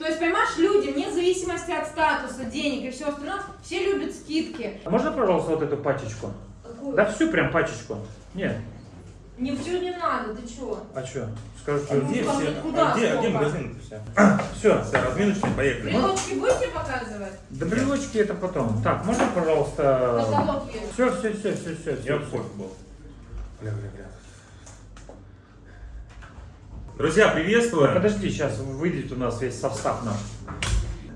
То есть, понимаешь, люди, вне зависимости от статуса, денег и все остальное, все любят скидки. А можно, пожалуйста, вот эту пачечку? Какую? Да всю прям пачечку. Нет. Не все не надо, ты чего? А что? Скажу, А что ну, Где все? куда, А где, а где магазин все? Все. Все, разминочные, поехали. Брелочки будете показывать? Да брелочки это потом. Так, можно, пожалуйста... Есть. Все, все, все, все, все. Я в кофе был. Бля, бля, бля. Друзья, приветствую! Подожди, сейчас выйдет у нас весь состав наш.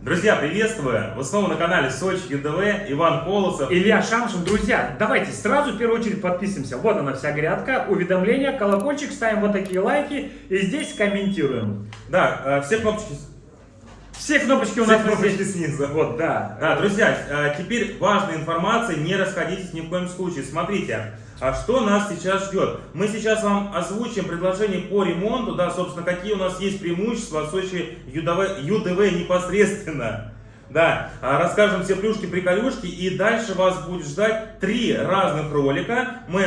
Друзья, приветствую! Вы снова на канале Сочи ЮДВ, Иван Колосов. Илья Шамшин, друзья, давайте сразу в первую очередь подписываемся. Вот она вся грядка, уведомления, колокольчик, ставим вот такие лайки и здесь комментируем. Да, э, все кнопочки, Все кнопочки у все нас кнопочки здесь. снизу. Вот, да. Да, друзья, э, теперь важная информация, не расходитесь ни в коем случае. Смотрите, а что нас сейчас ждет? Мы сейчас вам озвучим предложение по ремонту, да, собственно, какие у нас есть преимущества от Сочи ЮДВ, ЮДВ непосредственно. Да, а, расскажем все плюшки, приколюшки, и дальше вас будет ждать три разных ролика. Мы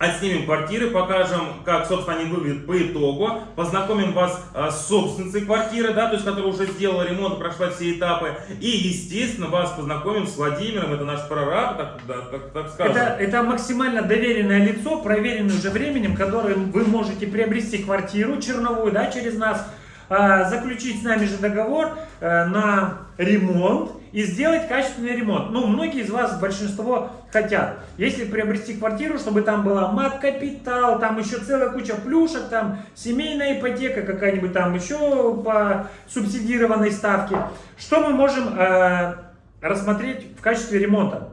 отснимем квартиры, покажем, как, собственно, они выглядят по итогу, познакомим вас а, с собственницей квартиры, да, то есть, которая уже сделала ремонт, прошла все этапы, и, естественно, вас познакомим с Владимиром, это наш прораб, так, да, так, так скажем. Это, это максимально доверенное лицо, проверенное уже временем, которым вы можете приобрести квартиру черновую, да, через нас, а, заключить с нами же договор э, на ремонт и сделать качественный ремонт. Ну, многие из вас, большинство хотят. Если приобрести квартиру, чтобы там была мат-капитал, там еще целая куча плюшек, там семейная ипотека какая-нибудь там еще по субсидированной ставке. Что мы можем э, рассмотреть в качестве ремонта?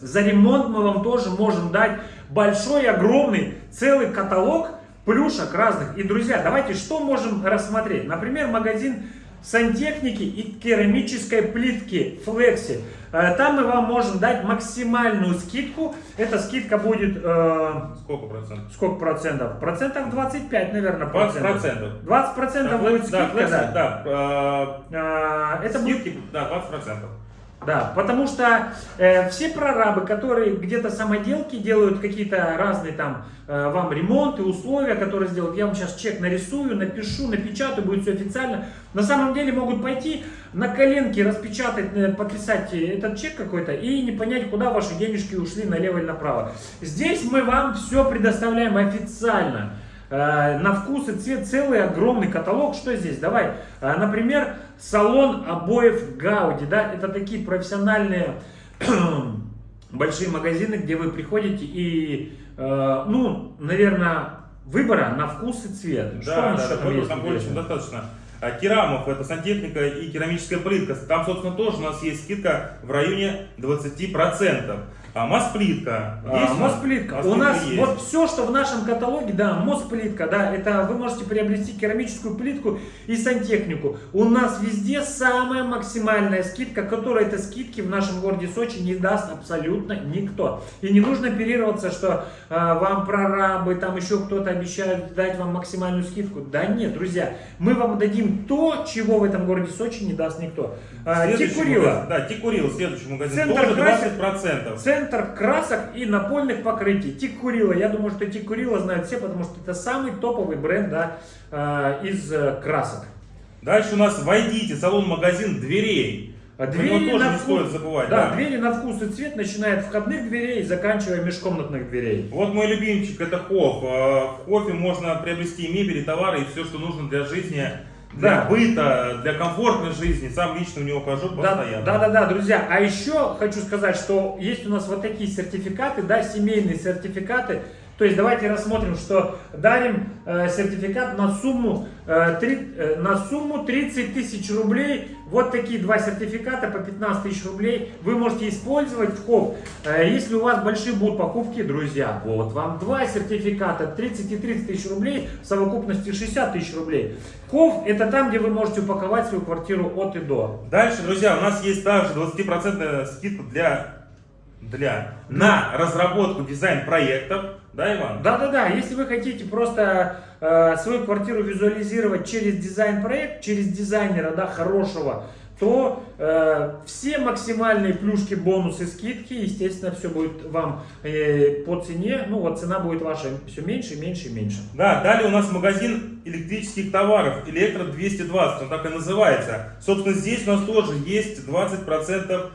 За ремонт мы вам тоже можем дать большой, огромный, целый каталог плюшек разных. И, друзья, давайте что можем рассмотреть? Например, магазин сантехники и керамической плитки Flexi. Э, Там мы вам можем дать максимальную скидку. Эта скидка будет... э, Сколько процентов? сколько процентов? Процентов 25, наверное. 20 процентов. 20 процентов Да, будет да, скидка, флекси, да. да, э, А, Это будет скидки, да, 20 процентов. Да, потому что э, все прорабы, которые где-то самоделки делают какие-то разные там э, вам ремонты, условия, которые сделают, я вам сейчас чек нарисую, напишу, напечатаю, будет все официально. На самом деле могут пойти на коленке распечатать, э, подписать этот чек какой-то и не понять, куда ваши денежки ушли налево или направо. Здесь мы вам все предоставляем официально. Э, На вкус и цвет целый огромный каталог. Что здесь? Давай. Э, Например, салон обоев Гауди. Да? Это такие профессиональные большие магазины, где вы приходите и, э, ну, наверное, выбора на вкус и цвет. Что Да, да, там есть там интересного? достаточно. А, Керамов, это сантехника и керамическая плитка. Там, собственно, тоже у нас есть скидка в районе 20%. А Мосплитка. А? Мосплитка. У нас есть. вот все, что в нашем каталоге, да, Мосплитка, да, это вы можете приобрести керамическую плитку и сантехнику. У нас везде самая максимальная скидка, которая этой скидки в нашем городе Сочи не даст абсолютно никто. И не нужно оперироваться, что а, вам прорабы, там еще кто-то обещают дать вам максимальную скидку. Да нет, друзья, мы вам дадим то, чего в этом городе Сочи не даст никто. А, Следующий Тикурила. Да, Тикурила, следующий магазин. Центр тоже красит. 20%. Центр красок и напольных покрытий. Тикурила. Я думаю, что Тикурила знают все, потому что это самый топовый бренд да, э, из э, красок. Дальше у нас войдите, салон-магазин дверей. А Про него тоже не стоит забывать. Да, да. двери на вкус и цвет, начиная от входных дверей и заканчивая межкомнатных дверей. Вот мой любимчик, это Хофф. А, В Хоффе можно приобрести мебель, и товары, и все, что нужно для жизни, для Да. быта, для комфортной жизни. Сам лично у него хожу Да, постоянно. да, да, да, друзья. А еще хочу сказать, что есть у нас вот такие сертификаты, да, семейные сертификаты. То есть давайте рассмотрим, что дарим э, сертификат на сумму, э, три- э, на сумму 30 тысяч рублей. Вот такие два сертификата по 15 тысяч рублей вы можете использовать в ХОВ. Э, если у вас большие будут покупки, друзья, вот вам два сертификата 30 и 30 тысяч рублей, в совокупности 60 тысяч рублей. ХОВ это там, где вы можете упаковать свою квартиру от и до. Дальше, друзья, у нас есть также 20% скидка для, для на разработку дизайн-проектов. Да, Иван? Да-да-да, если вы хотите просто э, свою квартиру визуализировать через дизайн-проект, через дизайнера, да, хорошего, то э, все максимальные плюшки, бонусы, скидки, естественно, все будет вам э, по цене, ну вот цена будет ваша все меньше, меньше и меньше. Да, далее у нас магазин электрических товаров, Электро 220, он так и называется. Собственно, здесь у нас тоже есть 20%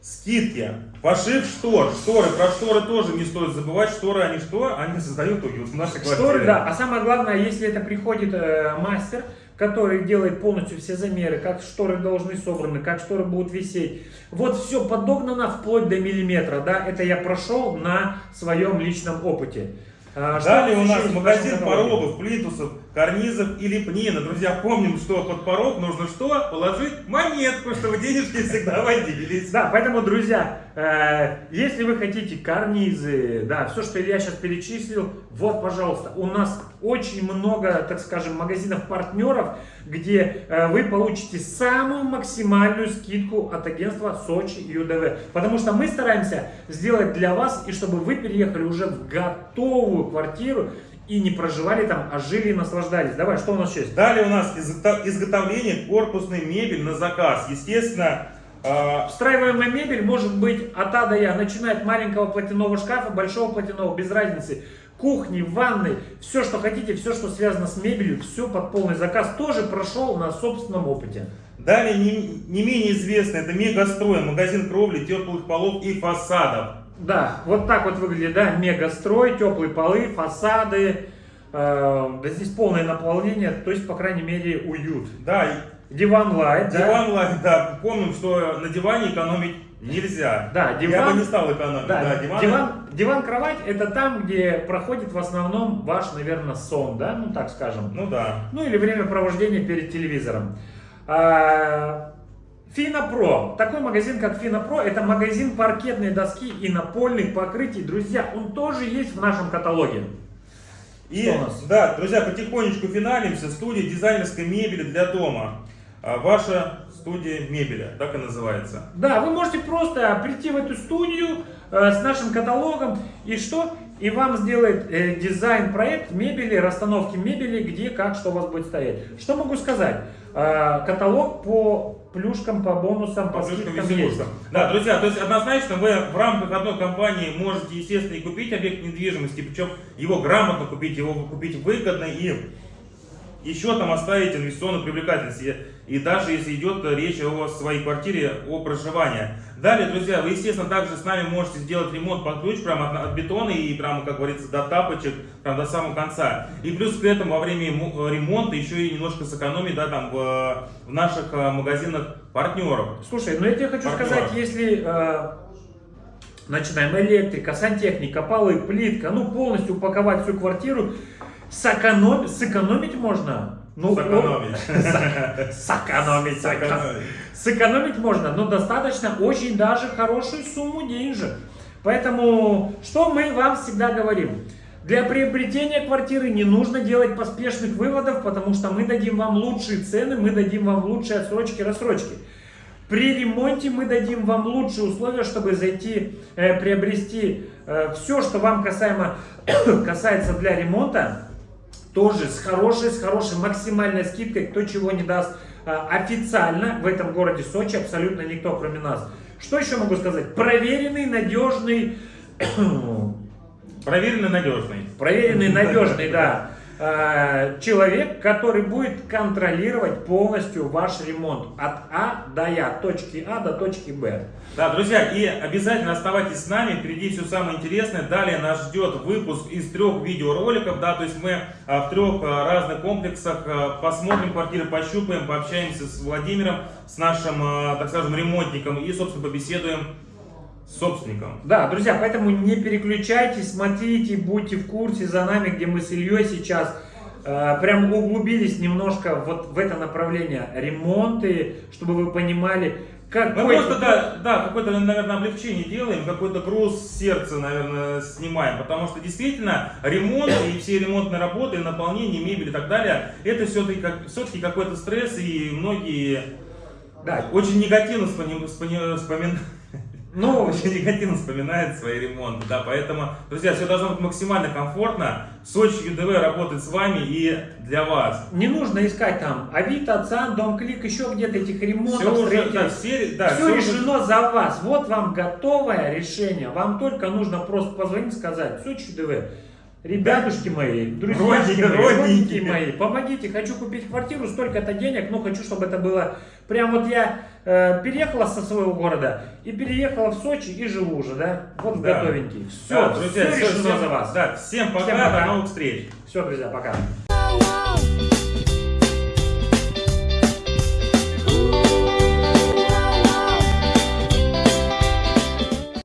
скидки. Пошив штор, шторы, про шторы тоже не стоит забывать, шторы они что? Они создают уют в нашей квартире. Шторы, да, а самое главное, если это приходит э, мастер, который делает полностью все замеры, как шторы должны собраны, как шторы будут висеть. Вот все подогнано вплоть до миллиметра, да, это я прошел на своем личном опыте. А, что Далее у нас магазин порогов, плинтусов, карнизов и лепнины. Друзья, помним, что под порог нужно что? Положить монетку, чтобы денежки всегда водились. Да, поэтому, друзья, э, если вы хотите карнизы, да, все, что я сейчас перечислил, вот, пожалуйста, у нас очень много, так скажем, магазинов-партнеров, где э, вы получите самую максимальную скидку от агентства Сочи ЮДВ. Потому что мы стараемся сделать для вас, и чтобы вы переехали уже в готовую квартиру, и не проживали там, а жили и наслаждались. Давай, что у нас еще есть? Далее у нас изгото- изготовление корпусной мебели на заказ. Естественно, э, Встраиваемая мебель может быть от А до Я, начиная от маленького платяного шкафа, большого платяного, без разницы. Кухни, ванны, все, что хотите, все, что связано с мебелью, все под полный заказ, тоже прошел на собственном опыте. Далее не, не менее известно, это Мегастрой, магазин кровли, теплых полов и фасадов. Да, вот так вот выглядит, да, мегастрой, теплые полы, фасады, э, да здесь полное наполнение, то есть, по крайней мере, уют. Да, Диван лайт, да. диван, ла- да, помним, что на диване экономить нельзя. Да, Я диван- бы не стал экономить. Да, Да, диван- диван, диван, кровать это там, где проходит в основном ваш, наверное, сон, да, ну так скажем. Ну да. Ну или время провождения перед телевизором. А, Финопро. Такой магазин, как Финопро, это магазин паркетной доски и напольных покрытий. Друзья, он тоже есть в нашем каталоге. И, Что у нас? да, друзья, потихонечку финалимся. Студия дизайнерской мебели для дома. А, Ваша студия мебели, так и называется. Да, вы можете просто прийти в эту студию э, с нашим каталогом и что? И вам сделает э, дизайн-проект мебели, расстановки мебели, где, как, что у вас будет стоять. Что могу сказать? Э, каталог по плюшкам, по бонусам, по, По плюшкам, скидкам есть. Да, друзья, то есть однозначно вы в рамках одной компании можете, естественно, и купить объект недвижимости, причем его грамотно купить, его купить выгодно и еще там оставить инвестиционную привлекательность. И, и даже если идет речь о своей квартире, о проживании. Далее, друзья, вы, естественно, также с нами можете сделать ремонт под ключ, прямо от, от бетона и прямо, как говорится, до тапочек, прям до самого конца. И плюс к этому во время ему- ремонта еще и немножко сэкономить, да, там, в, в наших э, магазинах партнеров. Слушай, ну я тебе хочу Партнер. сказать, если э, начинаем электрика, сантехника, полы, плитка, ну полностью упаковать всю квартиру, сэкономить, сэкономить можно. Ну, Сэкономить. о- Сэкономить, сэкономить. Сэкономить можно, но достаточно очень даже хорошую сумму денежек. Поэтому, что мы вам всегда говорим? Для приобретения квартиры не нужно делать поспешных выводов, потому что мы дадим вам лучшие цены, мы дадим вам лучшие отсрочки, рассрочки. При ремонте мы дадим вам лучшие условия, чтобы зайти, э, приобрести все, что вам касаемо, касается для ремонта, тоже с хорошей, с хорошей максимальной скидкой, кто чего не даст а, официально в этом городе Сочи, абсолютно никто, кроме нас. Что еще могу сказать? Проверенный, надежный, Проверенный, надежный. проверенный, надежный, да, человек, который будет контролировать полностью ваш ремонт от А до Я, точки А до точки Б. Да, друзья, и обязательно оставайтесь с нами, впереди все самое интересное. Далее нас ждет выпуск из трех видеороликов, да, то есть мы а, в трех а, разных комплексах а, посмотрим квартиры, пощупаем, пообщаемся с Владимиром, с нашим, так скажем, ремонтником и, собственно, побеседуем собственником. Да, друзья, поэтому не переключайтесь, смотрите, будьте в курсе за нами, где мы с Ильей сейчас э, прям углубились немножко вот в это направление ремонты, чтобы вы понимали, Мы какой... просто, да, да, какое-то, наверное, облегчение делаем, какой-то груз сердца, наверное, снимаем, потому что действительно ремонт и все ремонтные работы, наполнение мебели и так далее, это все-таки как, все-таки какой-то стресс, и многие Да, очень негативно вспоми- вспоми- вспоминают. Ну, очень негативно вспоминает свои ремонты, да, поэтому, друзья, все должно быть максимально комфортно. Сочи ЮДВ работает с вами и для вас. не нужно искать там Авито, ЦАН, Дом Клик, еще где-то этих ремонтов, Все уже, да, все, да, все всё уже- решено за вас. Вот вам готовое решение. Вам только нужно просто позвонить, сказать, Сочи ДВ. Ребятушки мои, друзья Родненькие, мои, родненькие мои, помогите, хочу купить квартиру, столько-то денег, но хочу, чтобы это было... Прям вот я э, переехала со своего города и переехала в Сочи и живу уже, да? Вот Да. готовенький. Все, Да, друзья, все всё, решено всем- за вас. Да, всем пока, Всем пока. до новых встреч. Все, друзья, пока.